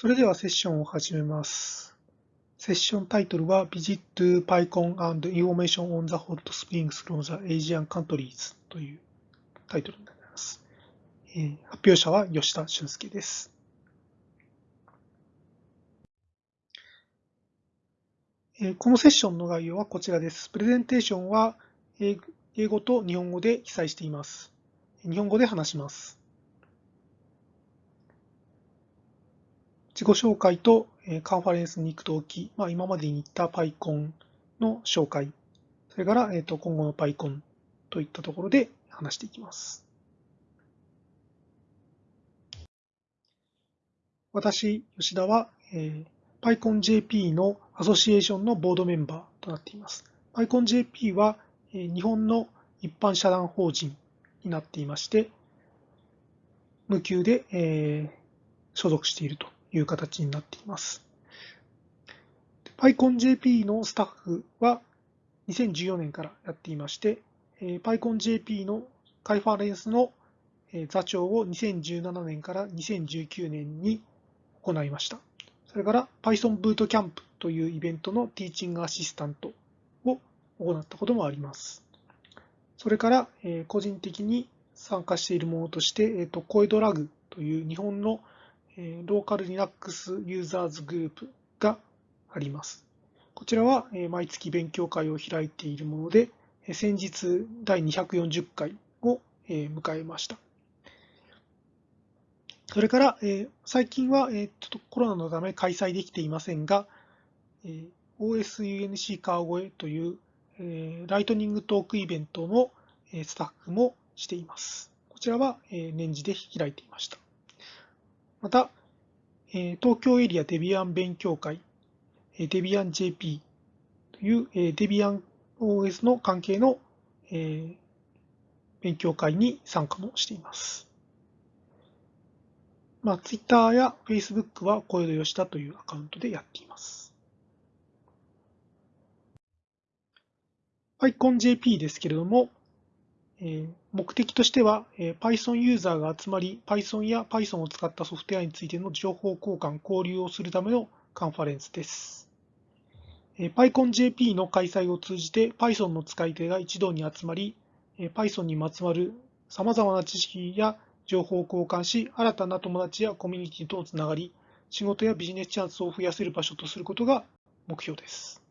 それではセッションを始めます。セッションタイトルは Visit to PyCon and Information on the Hot Springs from the Asian Countries というタイトルになります。発表者は吉田俊介です。このセッションの概要はこちらです。プレゼンテーションは英語と日本語で記載しています。日本語で話します。自己紹介とカンファレンスに行くとき、まあ、今までに言った PyCon の紹介、それから、えと今後の PyCon といったところで話していきます。私、吉田は、えー、PyConJP のアソシエーションのボードメンバーとなっています。PyConJP は、えー、日本の一般社団法人になっていまして、無給で、えー、所属しているという形になっています。PyConJP のスタッフは2014年からやっていまして、PyConJP のカイファレンスの座長を2017年から2019年に行いました。それから Python ブートキャンプというイベントのティーチングアシスタントを行ったこともあります。それから個人的に参加しているものとして、コエドラグという日本のローカル Linux ユーザーズグループがあります。こちらは毎月勉強会を開いているもので、先日第240回を迎えました。それから、最近はちょっとコロナのため開催できていませんが、OSUNC 川越というライトニングトークイベントのスタッフもしています。こちらは年次で開いていました。また、え東京エリアデビアン勉強会、えデビアン JP というえデビアン OS の関係のえ勉強会に参加もしています。まあ、Twitter や Facebook は小江戸吉田というアカウントでやっています。PyConJP ですけれども、目的としては、Python ユーザーが集まり、Python や Python を使ったソフトウェアについての情報交換、交流をするためのカンファレンスです。PyConJP の開催を通じて Python の使い手が一堂に集まり、Python にまつわる様々な知識や情報を交換し、新たな友達やコミュニティとつながり、仕事やビジネスチャンスを増やせる場所とすることが目標です。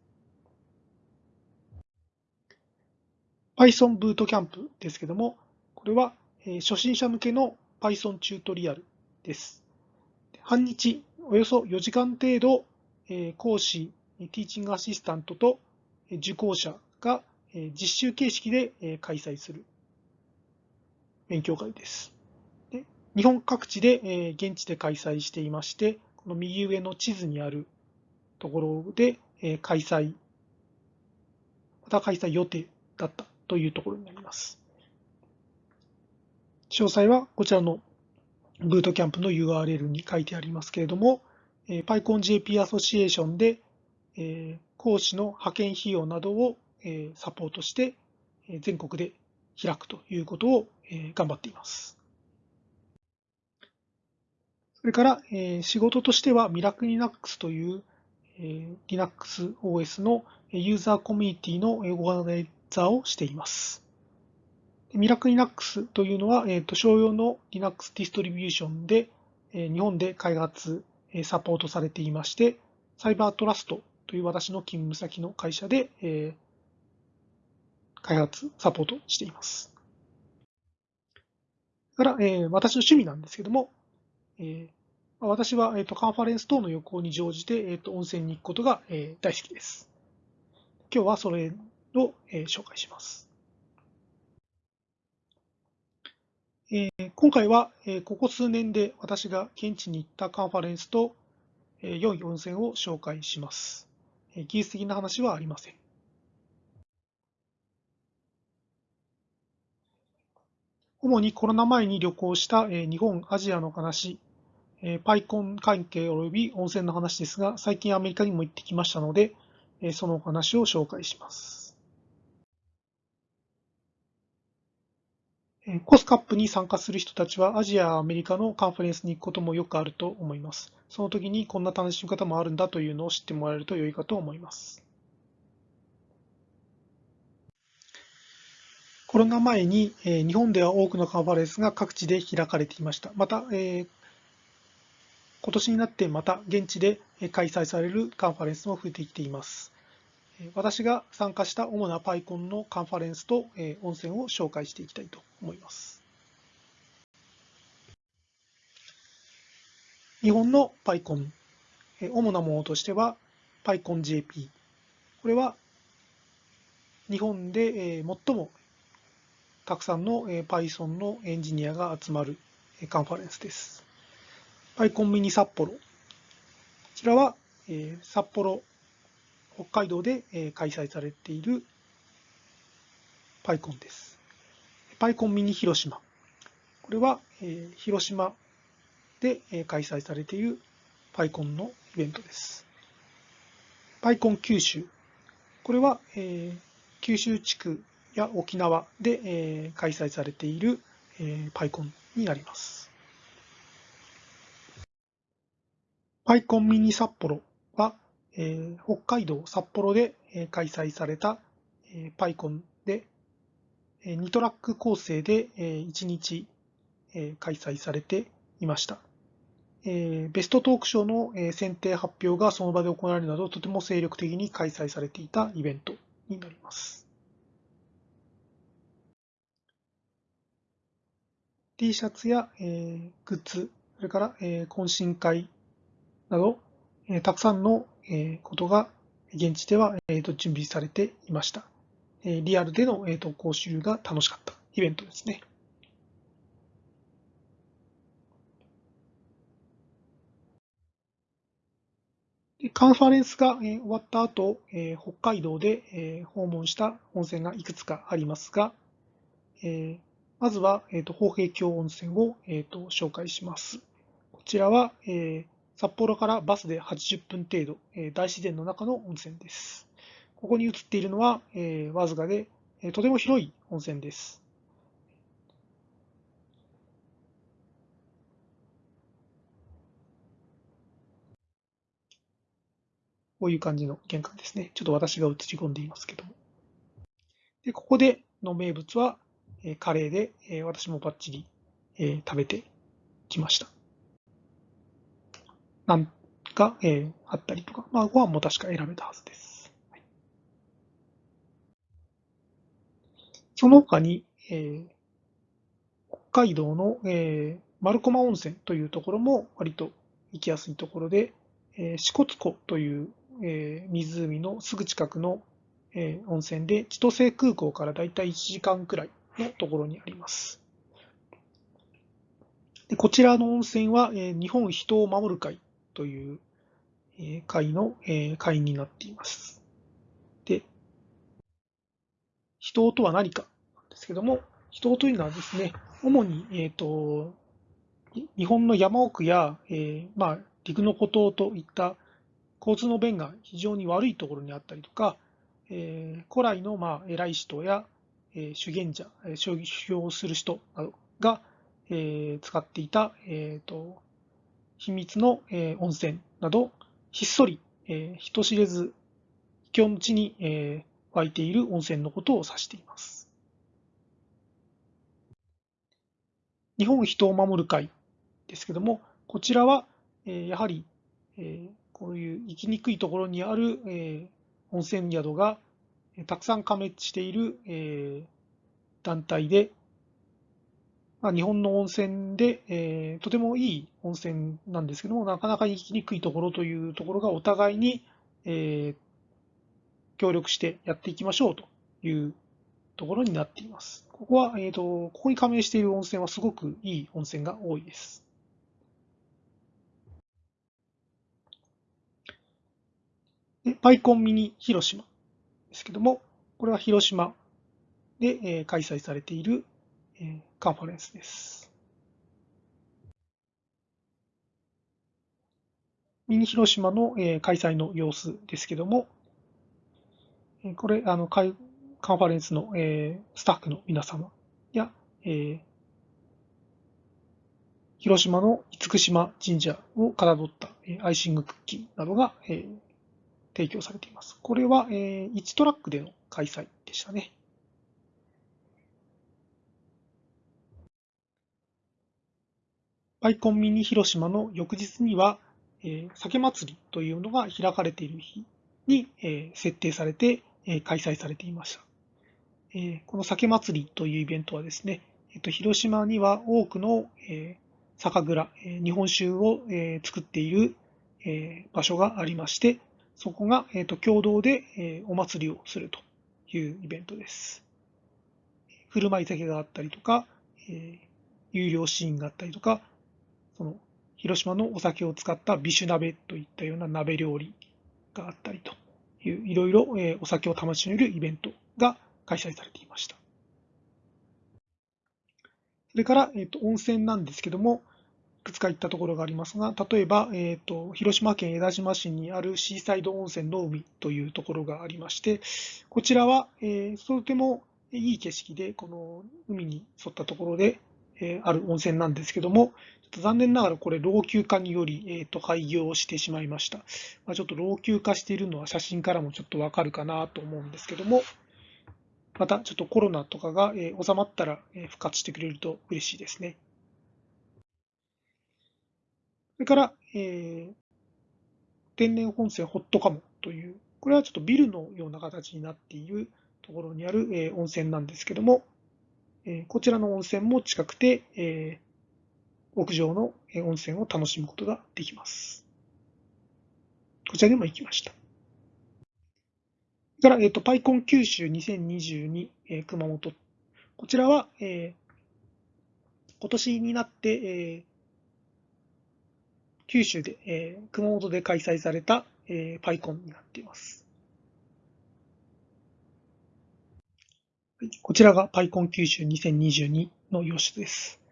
Python ブートキャンプですけども、これは初心者向けの Python チュートリアルです。半日、およそ4時間程度、講師、ティーチングアシスタントと受講者が実習形式で開催する勉強会です。日本各地で現地で開催していまして、この右上の地図にあるところで開催、また開催予定だったというところになります。詳細はこちらのブートキャンプの URL に書いてありますけれども、PyConJP アソシエーションで講師の派遣費用などをサポートして全国で開くということを頑張っています。それから仕事としてはミラクリナックスという Linux OS のユーザーコミュニティのオーガナイザーをしています。ミラク Linux というのは、えー、と商用の Linux ディストリビューションで、えー、日本で開発、えー、サポートされていまして、サイバートラストという私の勤務先の会社で、えー、開発、サポートしています。から、えー、私の趣味なんですけども、えー、私は、えーと、カンファレンス等の旅行に乗じて、えーと、温泉に行くことが、えー、大好きです。今日はそれを、えー、紹介します。えー、今回は、えー、ここ数年で私が現地に行ったカンファレンスと、えー、良い温泉を紹介します。えー、技術的な話はありません。主にコロナ前に旅行した、えー、日本、アジアの話、えー、パイコン関係及び温泉の話ですが、最近アメリカにも行ってきましたので、えー、そのお話を紹介します。コスカップに参加する人たちはアジアアメリカのカンファレンスに行くこともよくあると思います。その時にこんな楽しみ方もあるんだというのを知ってもらえると良いかと思います。コロナ前に、日本では多くのカンファレンスが各地で開かれていました。また、えー、今年になってまた現地で開催されるカンファレンスも増えてきています。私が参加した主な PyCon のカンファレンスと温泉を紹介していきたいと思います。日本の PyCon、主なものとしては PyConJP。これは日本で最もたくさんの Python のエンジニアが集まるカンファレンスです。PyCon ミニ札幌。こちらは札幌北海道で開催されているパイコンです。パイコンミニ広島。これは広島で開催されているパイコンのイベントです。パイコン九州。これは九州地区や沖縄で開催されているパイコンになります。パイコンミニ札幌えー、北海道札幌で、えー、開催された、えー、パイコンで、えー、2トラック構成で、えー、1日、えー、開催されていました。えー、ベストトーク賞の、えー、選定発表がその場で行われるなど、とても精力的に開催されていたイベントになります。T シャツや、えー、グッズ、それから、えー、懇親会など、えー、たくさんのことが現地では、準備されていました。リアルでの、講習が楽しかったイベントですね。カンファレンスが終わった後、北海道で訪問した温泉がいくつかありますが、まずは宝平峡温泉を紹介します。こちらは札幌からバスで80分程度、え大自然の中の温泉です。ここに映っているのは、えわずかで、えとても広い温泉です。こういう感じの玄関ですね。ちょっと私が映り込んでいますけども。でここでの名物は、えカレーで、え私もバッチリ、え食べてきました。なんか、えー、あったりとか、まあ、ご飯も確か選べたはずです。はい、その他に、えー、北海道の、えー、丸駒温泉というところも割と行きやすいところで、えー、支笏湖という、えー、湖のすぐ近くの、えー、温泉で千歳空港からだいたい1時間くらいのところにあります。でこちらの温泉は、えー、日本人を守る会という会の会員になっています。で、人とは何かなんですけども、人というのはですね、主に、え、ー、と、日本の山奥や、えー、まあ、陸の孤島といった交通の便が非常に悪いところにあったりとか、えー、古来の、まあ、偉い人や、えー、修験者、修行する人などが、えー、使っていた、えーと秘密の、え温泉など、ひっそり、え人知れず、秘境の地に、え湧いている温泉のことを指しています。日本人を守る会ですけども、こちらは、えやはり、えこういう生きにくいところにある、え温泉宿がたくさん加盟している、え団体で、まあ、日本の温泉で、えー、とてもいい温泉なんですけども、なかなか行きにくいところというところがお互いに、えー、協力してやっていきましょうというところになっています。ここは、えっ、ー、と、ここに加盟している温泉はすごくいい温泉が多いです。でパイコンミニ広島ですけども、これは広島で、えー、開催されているカンファレンスです。ミニ広島の、開催の様子ですけども、これ、あの、カンファレンスの、スタッフの皆様や、広島の厳島神社をかたどったアイシングクッキーなどが、提供されています。これは、1トラックでの開催でしたね。パイコンミニ広島の翌日には、えー、酒祭りというのが開かれている日に、えー、設定されて、えー、開催されていました。え、この酒祭りというイベントはですね、えっと、広島には多くの、え、酒蔵、え、日本酒を、え、作っている、え、場所がありまして、そこが、えーと、共同で、え、お祭りをするというイベントです。振る舞い酒があったりとか、え、有料シーンがあったりとか、その広島のお酒を使った美酒鍋といったような鍋料理があったりという、いろいろ、お酒を楽しめるイベントが開催されていました。それから、えーと、温泉なんですけども、いくつか行ったところがありますが、例えば、えーと、広島県江田島市にあるシーサイド温泉の海というところがありまして、こちらは、えー、とてもいい景色で、この海に沿ったところで、え、ある温泉なんですけども、残念ながらこれ老朽化により、えー、と廃業してしまいました。まあ、ちょっと老朽化しているのは写真からもちょっとわかるかなと思うんですけども、またちょっとコロナとかが、えー、収まったら、えー、復活してくれると嬉しいですね。それから、えー、天然本線ホットカモという、これはちょっとビルのような形になっているところにある、えー、温泉なんですけども、えー、こちらの温泉も近くて、えー、屋上の温泉を楽しむことができます。こちらにも行きました。から、えっ、と、パイコン九州2022、えー、熊本。こちらは、えー、今年になって、えー、九州で、えー、熊本で開催された、えー、パイコンになっています。こちらがパイコン九州2022の様子です。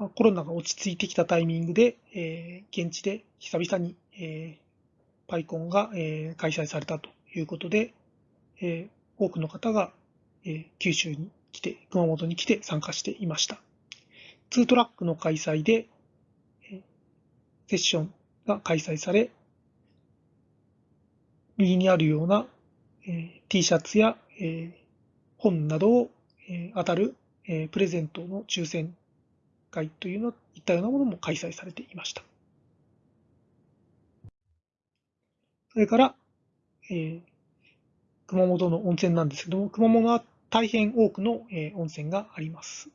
まあ、コロナが落ち着いてきたタイミングで、えー、現地で久々に、えー、パイコンが、えー、開催されたということで、えー、多くの方が、えー、九州に来て、熊本に来て参加していました。2トラックの開催で、セッションが開催され、右にあるような、えー、T シャツや、えー、本などを、えー、当たる、えー、プレゼントの抽選会というのいったようなものも開催されていました。それから、えー、熊本の温泉なんですけども、熊本は大変多くの、えー、温泉があります。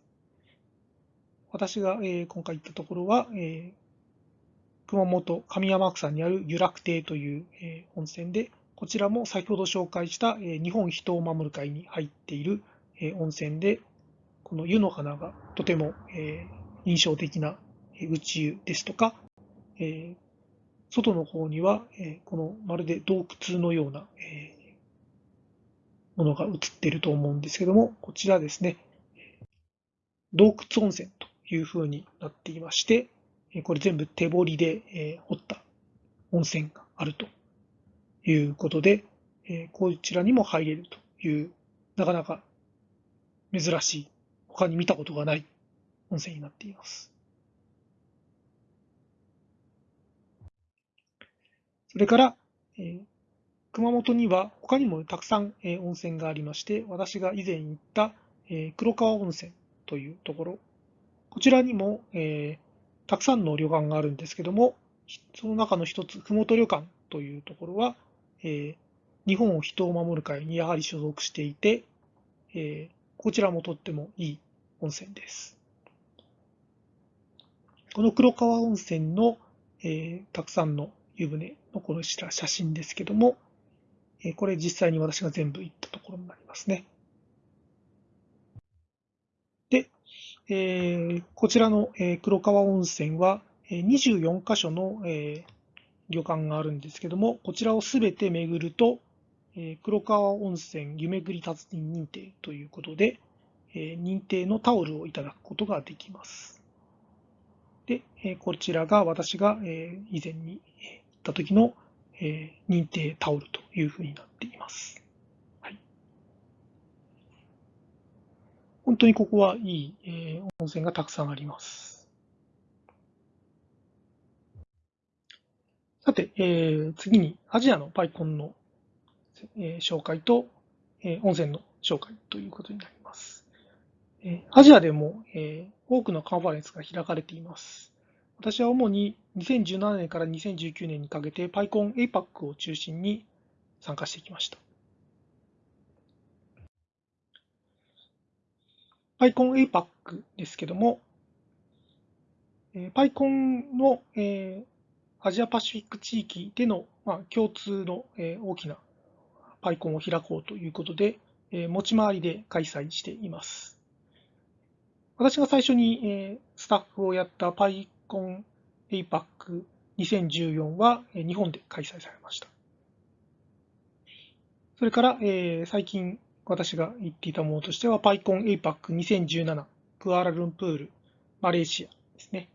私が、えー、今回行ったところは、えー、熊本上山草にある湯楽亭という、えー、温泉で、こちらも先ほど紹介した、えー、日本人を守る会に入っている、えー、温泉で、この湯の花がとても、えー、印象的な宇宙ですとか、えー、外の方には、えー、このまるで洞窟のような、えー、ものが映っていると思うんですけども、こちらですね、洞窟温泉というふうになっていまして、これ全部手彫りでえ掘った温泉があるということで、えこちらにも入れるという、なかなか珍しい、他に見たことがない温泉になっています。それからえ、熊本には他にもたくさんえ温泉がありまして、私が以前行ったえ黒川温泉というところ、こちらにも、えたくさんの旅館があるんですけども、その中の一つ、ふもと旅館というところは、えー、日本を人を守る会にやはり所属していて、えー、こちらもとってもいい温泉です。この黒川温泉の、えー、たくさんの湯船のこの写真ですけども、えこれ実際に私が全部行ったところになりますね。でえー、こちらの、え、黒川温泉は、え、24カ所の、え、旅館があるんですけども、こちらをすべて巡ると、え、黒川温泉湯巡り達人認定ということで、え、認定のタオルをいただくことができます。で、え、こちらが私が、え、以前に行った時の、え、認定タオルというふうになっています。はい。本当にここはいい、え、温泉がたくさんあります。さて、え、次にアジアのパイコンの、え、紹介と、え、温泉の紹介ということになります。え、アジアでも、え、多くのカンファレンスが開かれています。私は主に2017年から2019年にかけて PyCon APAC を中心に参加してきました。PyCon APAC ですけども、PyCon の、え、アジアパシフィック地域での、ま、共通の、え、大きな PyCon を開こうということで、え、持ち回りで開催しています。私が最初に、えー、スタッフをやった PyCon APAC 2014は、えー、日本で開催されました。それから、えー、最近私が言っていたものとしては、PyCon APAC 2017、クアラルンプール、マレーシアですね。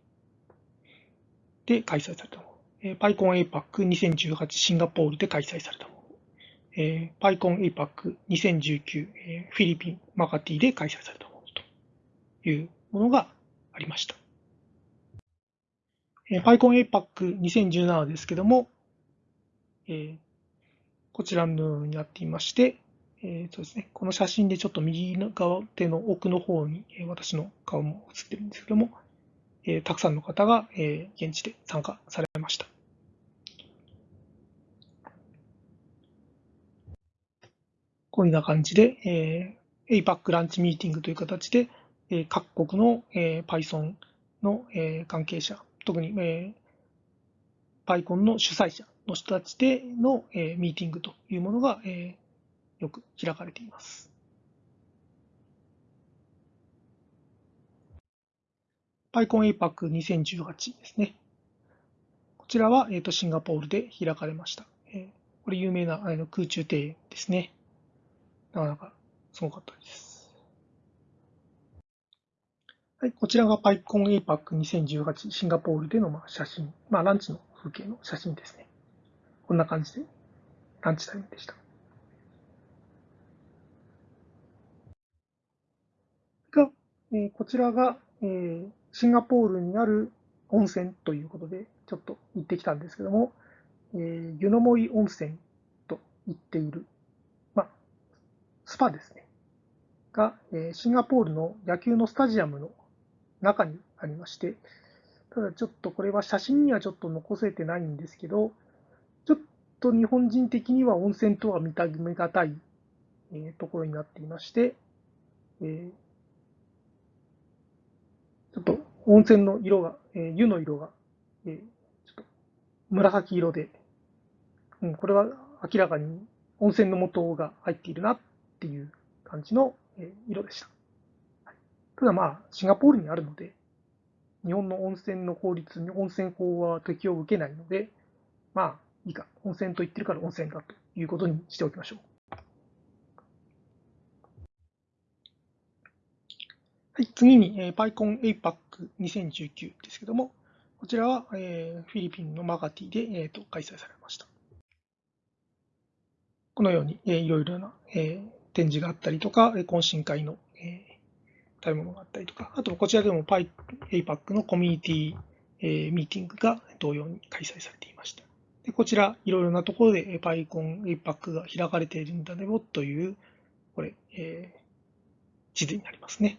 で開催されたもの。えー、PyCon APAC 2018、シンガポールで開催されたもの。えー、PyCon APAC 2019、えー、フィリピン、マカティで開催されたものいうものがありました。えー、PyCon APAC 2017ですけども、えー、こちらのようになっていまして、えー、そうですね、この写真でちょっと右側手の奥の方に、え私の顔も写ってるんですけども、えー、たくさんの方が、えー、現地で参加されました。こういうような感じで、えー、APAC ランチミーティングという形で、え、各国の、え、Python の、え、関係者、特に、え、PyCon の主催者の人たちでの、え、ミーティングというものが、え、よく開かれています。PyCon APAC 2018ですね。こちらは、えーと、シンガポールで開かれました。え、これ有名なあの空中庭園ですね。なかなかすごかったです。はい、こちらが PyCon APAC 2018シンガポールでのまあ写真、まあ、ランチの風景の写真ですね。こんな感じでランチタイムでした。がえこちらが、えシンガポールにある温泉ということで、ちょっと行ってきたんですけども、え湯の森温泉と言っている、まあ、スパですね。が、えシンガポールの野球のスタジアムの中にありまして、ただちょっとこれは写真にはちょっと残せてないんですけど、ちょっと日本人的には温泉とは見た目がたい、えところになっていまして、えーちょっと温泉の色が、えー、湯の色が、えー、ちょっと紫色で、うん、これは明らかに温泉の素が入っているなっていう感じの、色でした。ただまあ、シンガポールにあるので、日本の温泉の法律に温泉法は適用を受けないので、まあ、いいか、温泉と言ってるから温泉だということにしておきましょう。はい、次に、えー、PyCon APAC 2019ですけども、こちらは、えー、フィリピンのマガティで、えーと、開催されました。このように、えー、いろいろな、えー、展示があったりとか、懇親会の、食べ物があったりとか、あとこちらでも PyAPAC のコミュニティ、えー、ミーティングが同様に開催されていました。でこちら、いろいろなところで PyCon APAC が開かれているんだねという、これ、えー、地図になりますね。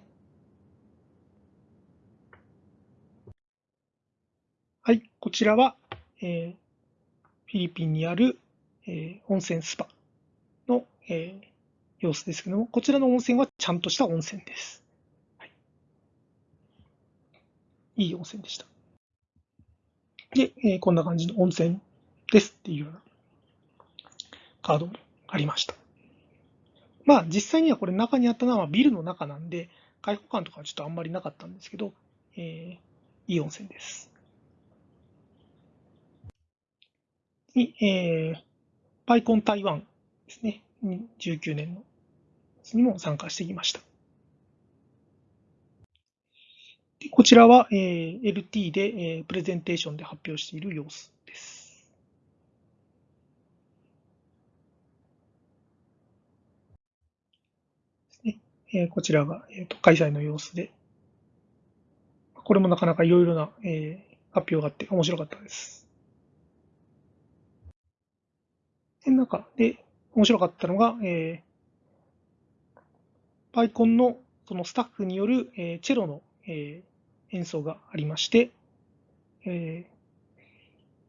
はい、こちらは、えー、フィリピンにある、えー、温泉スパの、えー、様子ですけども、こちらの温泉はちゃんとした温泉です。はい、いい温泉でした。で、えー、こんな感じの温泉ですっていうようなカードもありました。まあ実際にはこれ中にあったのはビルの中なんで、開放感とかはちょっとあんまりなかったんですけど、えー、いい温泉です。に、えー、パイコン台湾ですね、19年のにも参加してきました。でこちらは、えー、LT で、えー、プレゼンテーションで発表している様子です。ですねえこちらが、えーと、開催の様子で、これもなかなかいろいろな、え発表があって面白かったです。で中で面白かったのが、えー、パイコンのそのスタッフによる、えー、チェロの、えー、演奏がありまして、えー、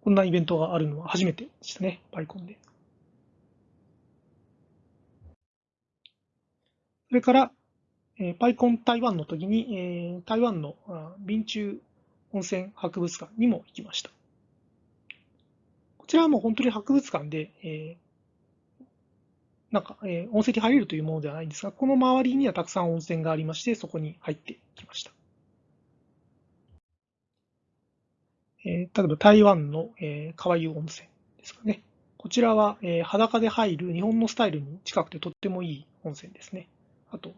こんなイベントがあるのは初めてでしたね、パイコンで。それから、えー、パイコン台湾の時に、えー、台湾の便中温泉博物館にも行きました。こちらはもう本当に博物館で、えー、なんか、えー、温泉に入れるというものではないんですが、この周りにはたくさん温泉がありまして、そこに入ってきました。えー、例えば台湾の、えー、川湯温泉ですかね。こちらは、えー、裸で入る日本のスタイルに近くてとってもいい温泉ですね。あと、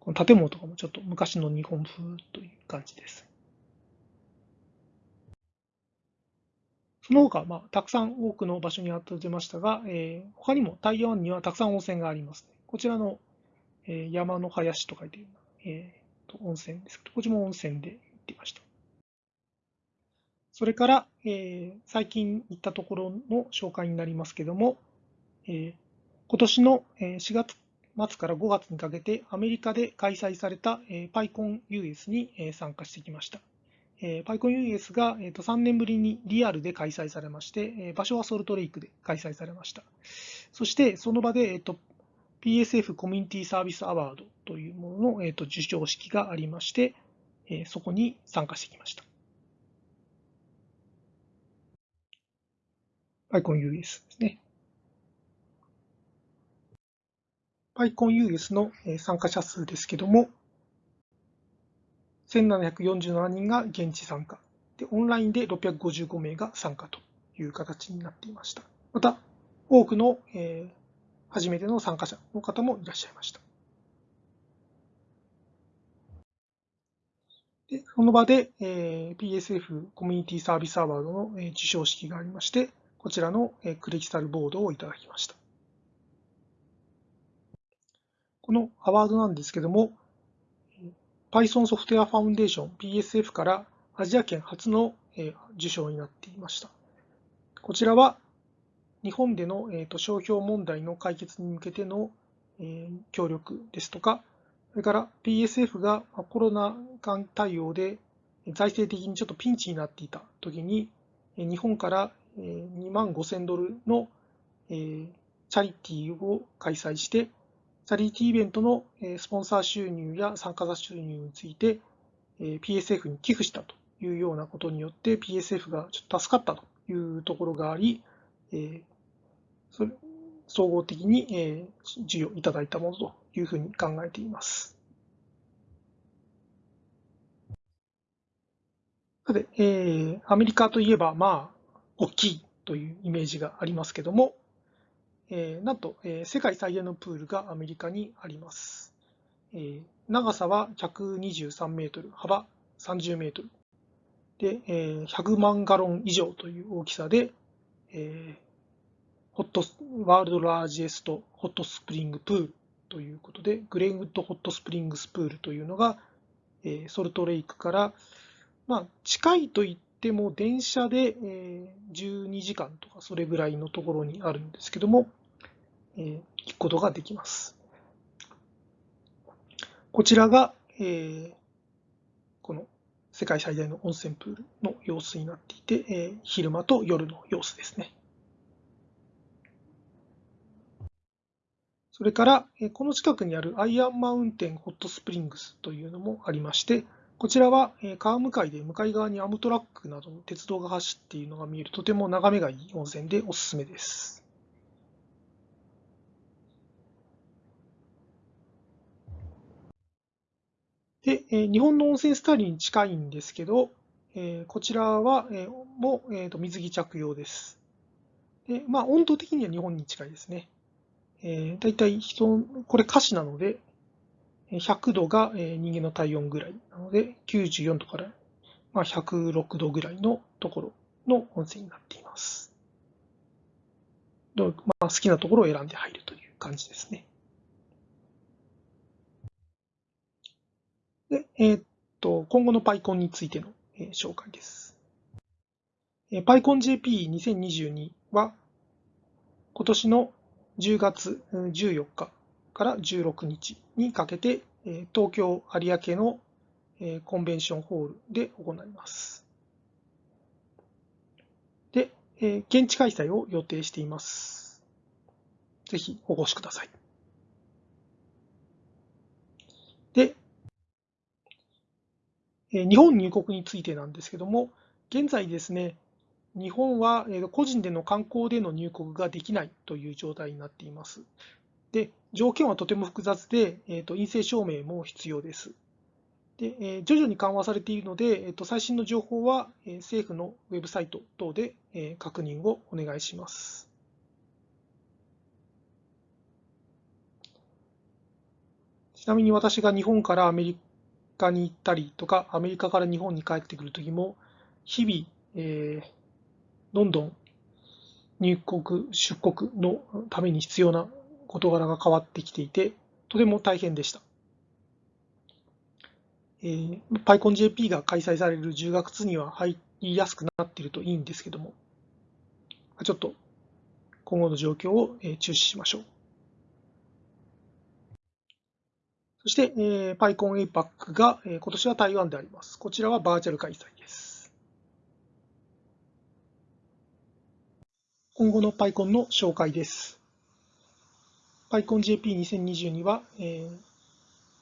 この建物とかもちょっと昔の日本風という感じです。その他、まあ、たくさん多くの場所に当てましたが、えー、他にも台湾にはたくさん温泉があります、こちらの、えー、山の林と書いて、えー、と温泉ですけど、こっちも温泉で行っていました。それから、えー、最近行ったところの紹介になりますけども、えー、今年の4月末から5月にかけてアメリカで開催された PyConUS に参加してきました。えー、PyConUS が、えー、と3年ぶりにリアルで開催されまして、え、場所はソルトレイクで開催されました。そしてその場で、えーと、PSF コミュニティサービスアワードというものの、えーと、授賞式がありまして、え、そこに参加してきました。PyConUS ですね。PyConUS の参加者数ですけども、1747人が現地参加で、オンラインで655名が参加という形になっていました。また、多くの、えー、初めての参加者の方もいらっしゃいました。でその場で、えー、PSF コミュニティサービスアワードの、えー、授賞式がありまして、こちらの、クリスタルボードをいただきました。このアワードなんですけども、Python ソフトウェアファウンデーション PSF からアジア圏初の受賞になっていました。こちらは日本での商標問題の解決に向けての協力ですとか、それから PSF がコロナ禍対応で財政的にちょっとピンチになっていたときに、日本から2万5000ドルのチャリティーを開催して、チャリティーイベントのスポンサー収入や参加者収入について PSF に寄付したというようなことによって PSF がちょっと助かったというところがあり、それ総合的に授与いただいたものというふうに考えています。で、えー、アメリカといえば、まあ、大きいというイメージがありますけども、えー、なんと、えー、世界最大のプールがアメリカにあります。えー、長さは123メートル、幅30メートル。で、えー、100万ガロン以上という大きさで、えー、 Hot World Largest Hot Spring Pool ということで、グレンウッドホットスプリングスプールというのが、えー、ソルトレイクから、まあ、近いと言っても電車で、え、12時間とかそれぐらいのところにあるんですけども、え聞くことができます。こちらが、えこの世界最大の温泉プールの様子になっていて、え昼間と夜の様子ですね。それから、この近くにあるアイアンマウンテンホットスプリングスというのもありまして、こちらは川向かいで向かい側にアムトラックなどの鉄道が走っているのが見えるとても眺めがいい温泉でおすすめです。で、日本の温泉スタイルに近いんですけど、こちらは、も、水着着用です。で、まあ、温度的には日本に近いですね。えー、だいたい人、これ歌詞なので、100度が人間の体温ぐらいなので、94度から、まあ、106度ぐらいのところの温泉になっています。まあ、好きなところを選んで入るという感じですね。で、えー、っと、今後の PyCon についての、紹介です。えー、PyConJP2022 は、今年の10月14日から16日にかけて、えー、東京有明の、えー、コンベンションホールで行います。で、えー、現地開催を予定しています。ぜひお越しください。で、日本入国についてなんですけども、現在ですね、日本は個人での観光での入国ができないという状態になっています。で、条件はとても複雑で、えーと、陰性証明も必要です。で、えー、徐々に緩和されているので、えーと、最新の情報は、えー、政府のウェブサイト等で、えー、確認をお願いします。ちなみに私が日本からアメリカに行ったりとか、アメリカから日本に帰ってくるときも、日々、えー、どんどん入国、出国のために必要な事柄が変わってきていて、とても大変でした。えー、PyConJP が開催される10月には入りやすくなっているといいんですけども、ちょっと今後の状況を注視しましょう。そして、えー、PyCon APAC が、えー、今年は台湾であります。こちらはバーチャル開催です。今後の PyCon の紹介です。PyConJP2022 は、え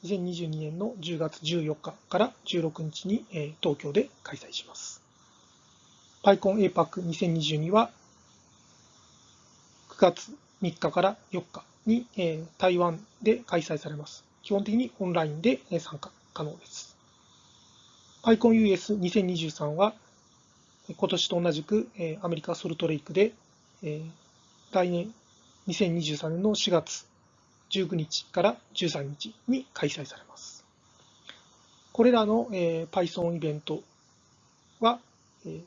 ー、2022年の10月14日から16日に、えー、東京で開催します。PyCon APAC2022 は9月3日から4日に、えー、台湾で開催されます。基本的にオンラインで参加可能です。PyConUS2023 は、今年と同じくアメリカソルトレイクで、来年2023年の4月19日から13日に開催されます。これらの Python イベントは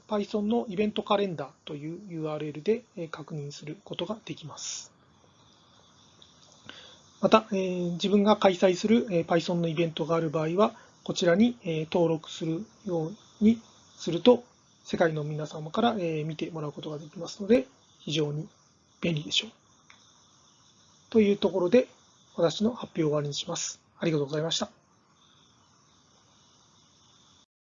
Python のイベントカレンダーという URL で確認することができます。また、えー、自分が開催する、えー、Python のイベントがある場合は、こちらに、えー、登録するようにすると、世界の皆様から、えー、見てもらうことができますので、非常に便利でしょう。というところで、私の発表を終わりにします。ありがとうございました。